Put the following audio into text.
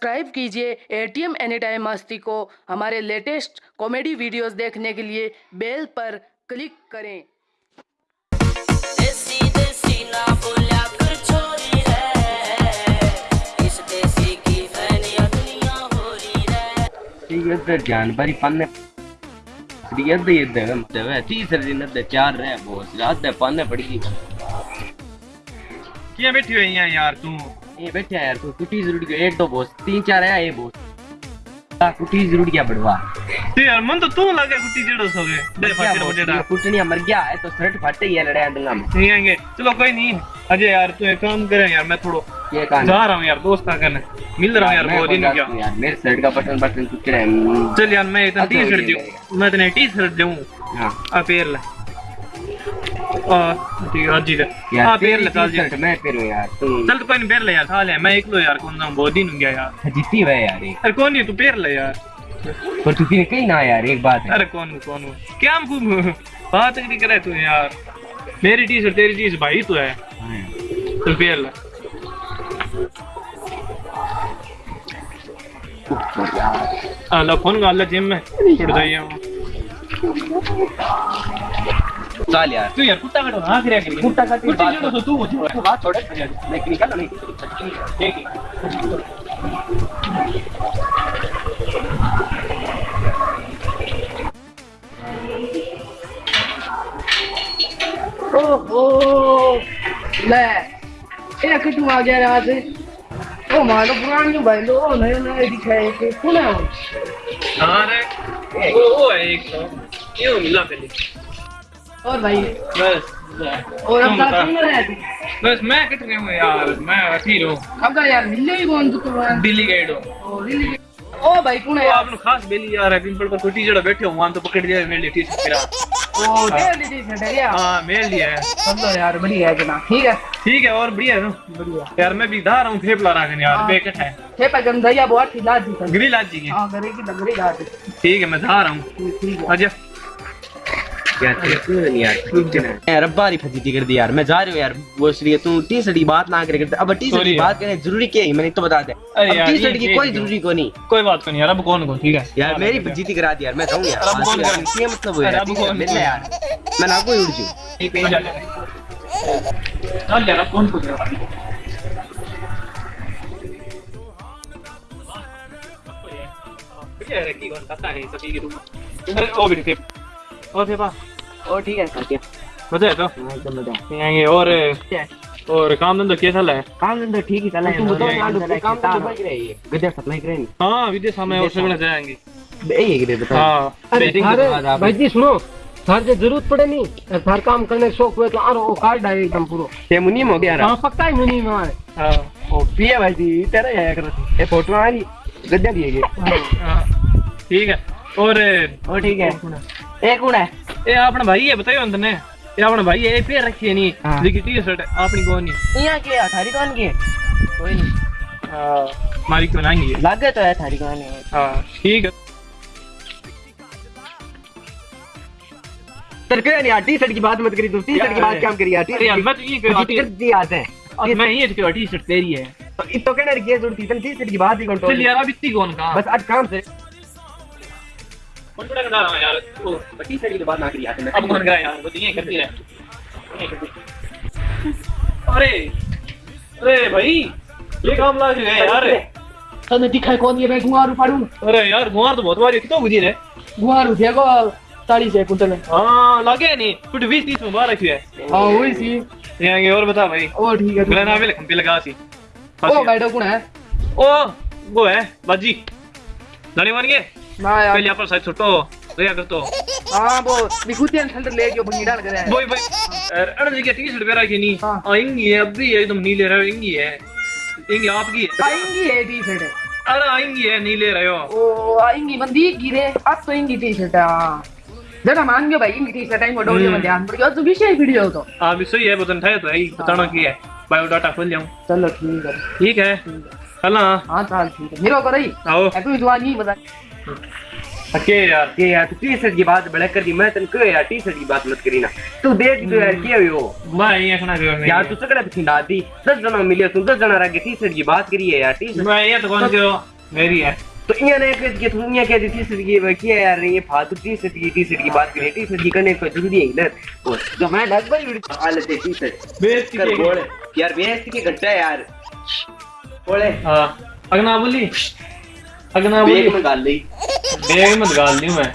Subscribe कीजिए ATM any time मस्ती को। हमारे लेटेस्ट कॉमेडी वीडियोस देखने के लिए बेल पर क्लिक करें। तीसरे दिन दे चार रहे बहुत रात दे पड़ी क्या बैठी हुई है यार तू? ये बैठे यार तू कुटी ज़रूर के एक दो बोस तीन चार है ये बोस कुटी ज़रूर क्या बढ़वा ते यार मन तो तू लगे कुटी जेड़ो सोगे दे फटे फटेड़ा कुटनिया मर गया है तो शर्ट फटे ये लड़े दूँगा मैं। नहीं आएँगे। चलो कोई नहीं। अजय यार तू एक काम करे यार मैं थोड़ा ये कहाँ जा रहा हूँ यार दोस्त का करने। मिल रहा हूँ यार बहुत दिन हो गया। यार मेरे शर्ट का बटन बटन कुछ रहे चल यार मैं इतना टी शर्ट ये दूँ मैं इतने टी शर्ट दूँ हाँ। आ पेर ले। आ है यार पेर तेरी ले मैं फिर यार चल तो कोई पेर ले यार खा ले मैं एक यार कौन ना बहुत दिन हो गया यार जीती है यार अरे कौन नहीं तू पेर ले यार पर तू फिर कहीं ना यार एक बात है अरे कौन कौन क्या हम बात नहीं करे तू यार मेरी टी शर्ट तेरी शर्ट भाई तो है हाँ। चल पेर ले अल्लाह फ़ोन का अल्लाह जिम में छुट जाइए चल यार। तू यार कुत्ता कटो ना करे करी कुत्ता काट कुत्ता जो तो तू मुझे तू बात छोड़ मैं निकल नहीं ओहो ले ये कितु आ गया यहाँ से ओ मारो पुरानी भाई लो नए नए दिखाए के कौन है। वो हाँ रे। वो वो एक तो क्यों मिला पहले। और भाई। बस और अब रहे बस मैं कट रहा हूँ यार मैं अखीर हूँ अब का यार मिले ही कौन तू तो दिल्ली गाइड हूँ ओ भाई कौन है वो यार? आपने खास बेली यार है पिंपल पर कोई टीचर बैठे हो वहाँ तो पकड़ दिया मेरे लिए टी-शर्ट मेरा। ओ दे दी थी सर यार हाँ मेरे लिए है। चलो यार बढ़िया है जना ठीक है? ठीक है और बढ़िया है बढ़िया। यार मैं भी धा रहा हूँ फेफला रखने यार हाँ। बेकट है। थे पर गम बहुत खिला दी सर ग्रिल आज जी हाँ करे की डगरी घाट ठीक है मैं धा रहा हूँ। ठीक है। अजय यार नहीं यार? कुछ यार? फजीती कर दी यार मैं जा रही हूँ यार वो श्री तू टी शर्ट की बात ना करे करते अब टी शर्ट की बात करे ज़रूरी क्या है? मैंने तो बता दे अरे अब यार, टी शर्ट की कोई ज़रूरी को नहीं। कोई बात नहीं यार अब कौन कौन ठीक है? यार मेरी फजीती करा दी यार मैं जाऊँ यार अब कौन मतलब यार अब है, कौन? कौन? मैं ना कोई उड़ जूँ एक पेज आ चल यार अब कौन पूछ रहा है? ओ भी थे और थे पा ओ ठीक है मज़ा है तो? एकदम मज़ा आएँगे और और काम धंधा कैसा चल है? काम धंधा ठीक ही चला है। तुम बताओ यार, काम धंधा तो तो रही है गद्दा सप्लाई करे नहीं हाँ विदेश हमें और सगड़ा जाएँगे। यही है कि बता। हाँ। के थारे भाई जी सुनो थार जो ज़रूरत पड़े नहीं। थार काम करने का शौक हुए तो आरो वो कार्ड है एकदम पूरो। ये मुनीम हो गया हाँ पक्का ही मुनी में आए हाँ। ओ पिए भाई जी तेरा है कर ये फ़ोटो आ रही गद्दा दिए गए हाँ, ठीक है और ओ ठीक है। एक कौन है ये अपना भाई है बताइयो अंदर ने। ये अपना भाई है ये पैर रखी है नहीं। हाँ। लेकिन टी शर्ट अपनी कौन नहीं यहाँ के थारी कौन की है? कोई नहीं हाँ। हमारी क्यों नहीं है लागे तो है थारी कौन है। हाँ ठीक है। सर क्यों नहीं टी शर्ट की बात मत करी तू टी शर्ट की बात क्या करी यार टी अरे यार मैं तो ये कह शर्ट दी आते हैं। और मैं ये कह टी शर्ट तेरी है। तो इत तो कहना रही ज़रूरत थी टी शर्ट की बात ही कौन चल यार अब इतनी कौन का? बस आज काम से। कौन बड़ा रहा यार ओ, टी शर्ट की बात ना करी आते अब कौन करा यार वो ये करती रहे अरे अरे भाई ये काम लाग गए यार तने दिखाई कौन ये मैं गुआरू पाड़ू अरे यार गुआर तो बहुत बारी कितो गुजी रे गुआरू थे को ताली से कुंटल में हाँ लगे नहीं कुछ बीस तीस में बारह है हाँ। वही सी यहाँ और बता भाई ओ ठीक है गला ना भी खंपी लगा सी ओ भाई कौन है ओ वो है बाजी जाने मान गए यार पहले आप साइड छुट्टो गया कर तो हाँ वो विकुतियन सेंटर ले जो बंगी डाल करे बोई बोई अरे जी टी शर्ट पे रखी नहीं हाँ। हाँ इंगी है अब भी एकदम नीले रहे हो इंगी है इंगी आपकी आएँगी ये टी शर्ट अरे आएँगी है नीले रहे हो ओ आएँगी बंदी गिरे अब तो इंगी टी शर्ट जरा मान गयो भाई इंगी टी शर्ट आई मोडो में ध्यान पड़ गया तो विषय वीडियो तो हाँ सही है बतन ठाए तो है बताना की है बायोडाटा खोल जाऊँ चलो ठीक है ठीक है चल हाँ हाँ चल ठीक है मेरो करो ही आओ दुआ नहीं बता हके यार ये यार तू टी शर्ट की बात बड़ा कर दी मैं तेन कहो यार टी शर्ट की बात मत करी ना तू देख तो यार क्या हुई वो मैं ये खना करो नहीं यार तू सगड़ा पिछी डाल दी दस जना मिले तू दस जना रह टी शर्ट की बात करी है यार टी शर्ट मैं ये तो कौन करो मेरी है तो इया ने कह दिया तू इया कह दी टी शर्ट की वो क्या यार ये फालतू टी शर्ट की टी शर्ट की बात करी टी शर्ट की करने को ज़रूरी है इधर वो तो मैं लगभग उड़ी हालत है टी शर्ट बेइज्जती कर की- बोल यार बेइज्जती के घंटा यार बोले हाँ अगना बोली अगना बेग में गाल ली। बेग मत गाल ली मैं।